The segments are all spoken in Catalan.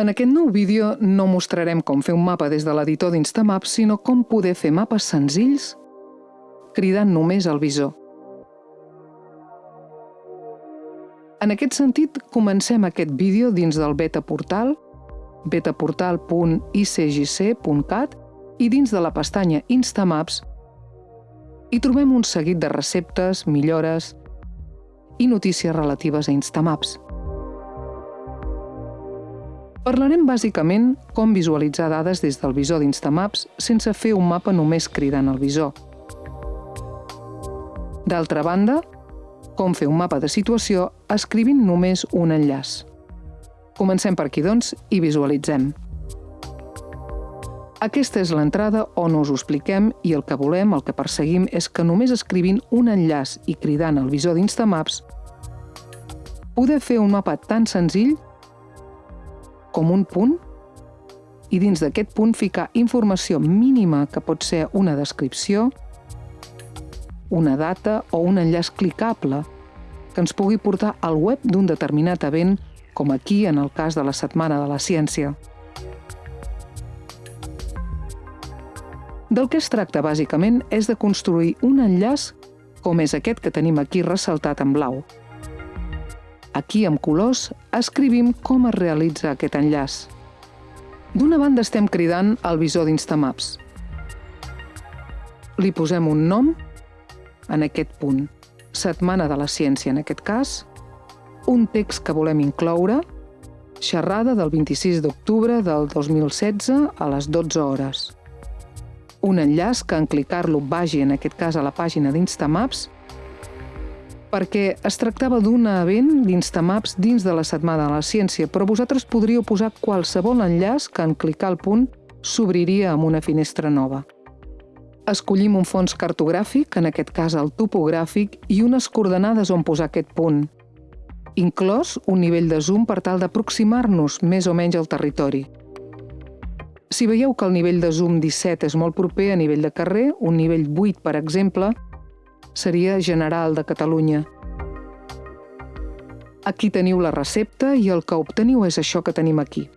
En aquest nou vídeo no mostrarem com fer un mapa des de l'editor d'Instamaps, sinó com poder fer mapes senzills cridant només el visor. En aquest sentit, comencem aquest vídeo dins del beta portal, betaportal.icgc.cat i dins de la pestanya Instamaps hi trobem un seguit de receptes, millores i notícies relatives a Instamaps. Parlarem bàsicament com visualitzar dades des del visor d'Instamaps sense fer un mapa només cridant el visor. D'altra banda, com fer un mapa de situació escrivint només un enllaç. Comencem per aquí, doncs, i visualitzem. Aquesta és l'entrada on us ho expliquem i el que volem, el que perseguim, és que només escrivint un enllaç i cridant el visor d'Instamaps poder fer un mapa tan senzill com un punt i dins d'aquest punt ficar informació mínima que pot ser una descripció, una data o un enllaç clicable que ens pugui portar al web d'un determinat event, com aquí en el cas de la Setmana de la Ciència. Del que es tracta, bàsicament, és de construir un enllaç com és aquest que tenim aquí ressaltat en blau. Aquí, amb colors, escrivim com es realitza aquest enllaç. D'una banda estem cridant el visor d'Instamaps. Li posem un nom en aquest punt. Setmana de la ciència, en aquest cas. Un text que volem incloure. Xerrada del 26 d'octubre del 2016 a les 12 hores un enllaç que en clicar-lo vagi, en aquest cas, a la pàgina d'Instamaps, perquè es tractava d'un event d'Instamaps dins de la Setmana de la Ciència, però vosaltres podríeu posar qualsevol enllaç que en clicar el punt s'obriria amb una finestra nova. Escollim un fons cartogràfic, en aquest cas el topogràfic, i unes coordenades on posar aquest punt, inclòs un nivell de zoom per tal d'aproximar-nos més o menys al territori. Si veieu que el nivell de zoom 17 és molt proper a nivell de carrer, un nivell 8, per exemple, seria general de Catalunya. Aquí teniu la recepta i el que obteniu és això que tenim aquí.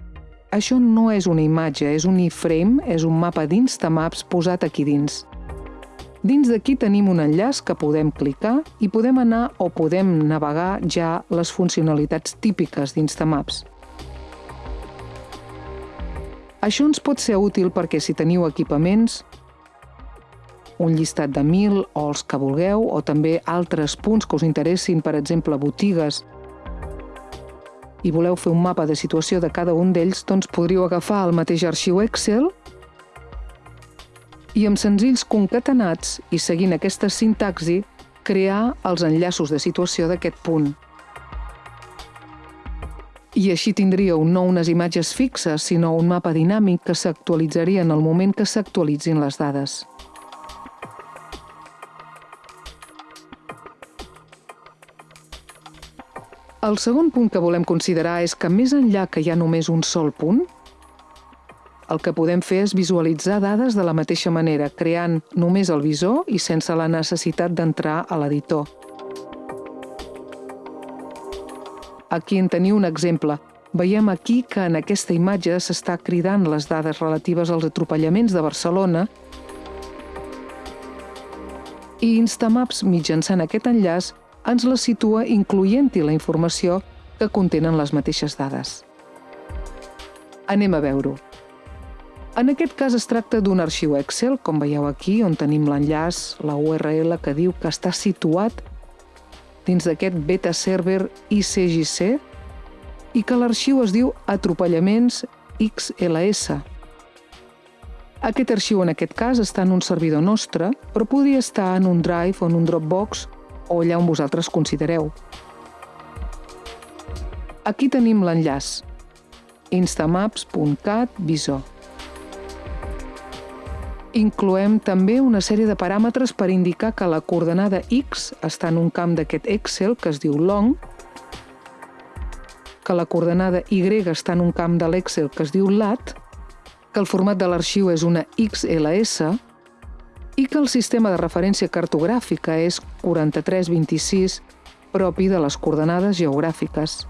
Això no és una imatge, és un iframe, és un mapa d'Instamaps posat aquí dins. Dins d'aquí tenim un enllaç que podem clicar i podem anar o podem navegar ja les funcionalitats típiques d'Instamaps. Això ens pot ser útil perquè si teniu equipaments, un llistat de mil o els que vulgueu, o també altres punts que us interessin, per exemple, botigues, i voleu fer un mapa de situació de cada un d'ells, doncs podríeu agafar el mateix arxiu Excel i amb senzills concatenats i seguint aquesta sintaxi, crear els enllaços de situació d'aquest punt i així tindríeu no unes imatges fixes, sinó un mapa dinàmic que s'actualitzaria en el moment que s'actualitzin les dades. El segon punt que volem considerar és que més enllà que hi ha només un sol punt, el que podem fer és visualitzar dades de la mateixa manera, creant només el visor i sense la necessitat d'entrar a l'editor. Aquí en teniu un exemple. Veiem aquí que en aquesta imatge s'està cridant les dades relatives als atropellaments de Barcelona i Instamaps, mitjançant aquest enllaç, ens la situa incloent-hi la informació que contenen les mateixes dades. Anem a veure-ho. En aquest cas es tracta d'un arxiu Excel, com veieu aquí, on tenim l'enllaç, la URL que diu que està situat dins d'aquest beta server ICGC i que l'arxiu es diu atropellaments XLS. Aquest arxiu en aquest cas està en un servidor nostre, però podria estar en un Drive o en un Dropbox o allà on vosaltres considereu. Aquí tenim l'enllaç instamaps.cat visor. Incloem també una sèrie de paràmetres per indicar que la coordenada X està en un camp d'aquest Excel que es diu long, que la coordenada Y està en un camp de l'Excel que es diu lat, que el format de l'arxiu és una XLS i que el sistema de referència cartogràfica és 4326 propi de les coordenades geogràfiques.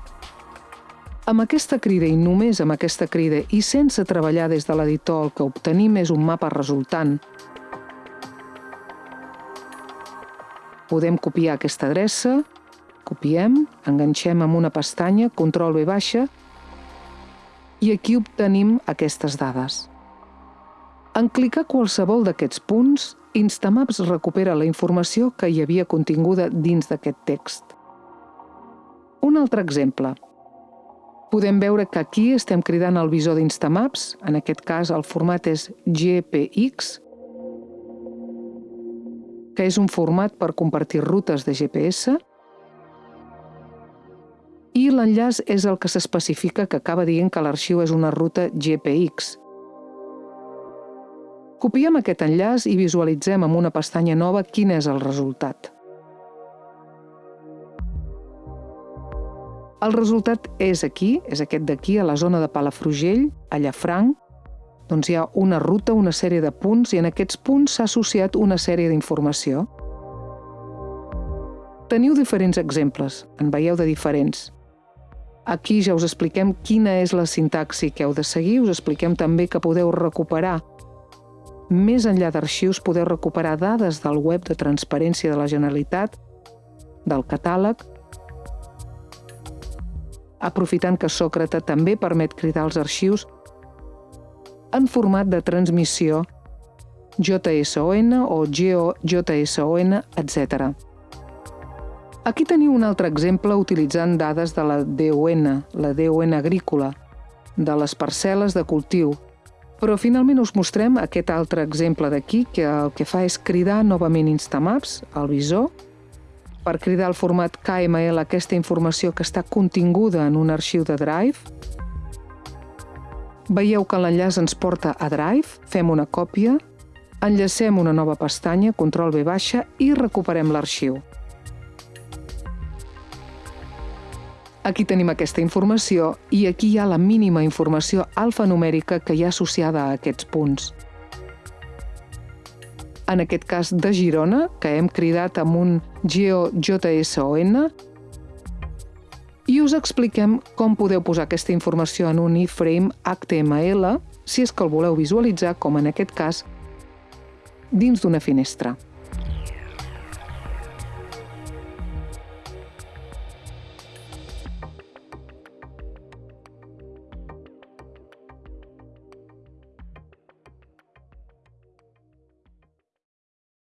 Amb aquesta crida i només amb aquesta crida i sense treballar des de l'editor el que obtenim és un mapa resultant. Podem copiar aquesta adreça, copiem, enganxem amb una pestanya, control V baixa, i aquí obtenim aquestes dades. En clicar qualsevol d'aquests punts, Instamaps recupera la informació que hi havia continguda dins d'aquest text. Un altre exemple – podem veure que aquí estem cridant el visor d'Instamaps, en aquest cas el format és GPX, que és un format per compartir rutes de GPS, i l'enllaç és el que s'especifica que acaba dient que l'arxiu és una ruta GPX. Copiem aquest enllaç i visualitzem amb una pestanya nova quin és el resultat. El resultat és aquí, és aquest d'aquí, a la zona de Palafrugell, a Llafranc. Doncs hi ha una ruta, una sèrie de punts, i en aquests punts s'ha associat una sèrie d'informació. Teniu diferents exemples, en veieu de diferents. Aquí ja us expliquem quina és la sintaxi que heu de seguir, us expliquem també que podeu recuperar més enllà d'arxius, podeu recuperar dades del web de transparència de la Generalitat, del catàleg, aprofitant que Sòcrata també permet cridar els arxius en format de transmissió JSON o GeoJSON, etc. Aquí teniu un altre exemple utilitzant dades de la DON, la DON agrícola, de les parcel·les de cultiu, però finalment us mostrem aquest altre exemple d'aquí que el que fa és cridar novament Instamaps, el visor, per cridar al format KML aquesta informació que està continguda en un arxiu de Drive. Veieu que l'enllaç ens porta a Drive, fem una còpia, enllacem una nova pestanya, control V baixa, i recuperem l'arxiu. Aquí tenim aquesta informació i aquí hi ha la mínima informació alfanumèrica que hi ha associada a aquests punts en aquest cas de Girona, que hem cridat amb un GeoJSON, i us expliquem com podeu posar aquesta informació en un iframe HTML si és que el voleu visualitzar, com en aquest cas, dins d'una finestra.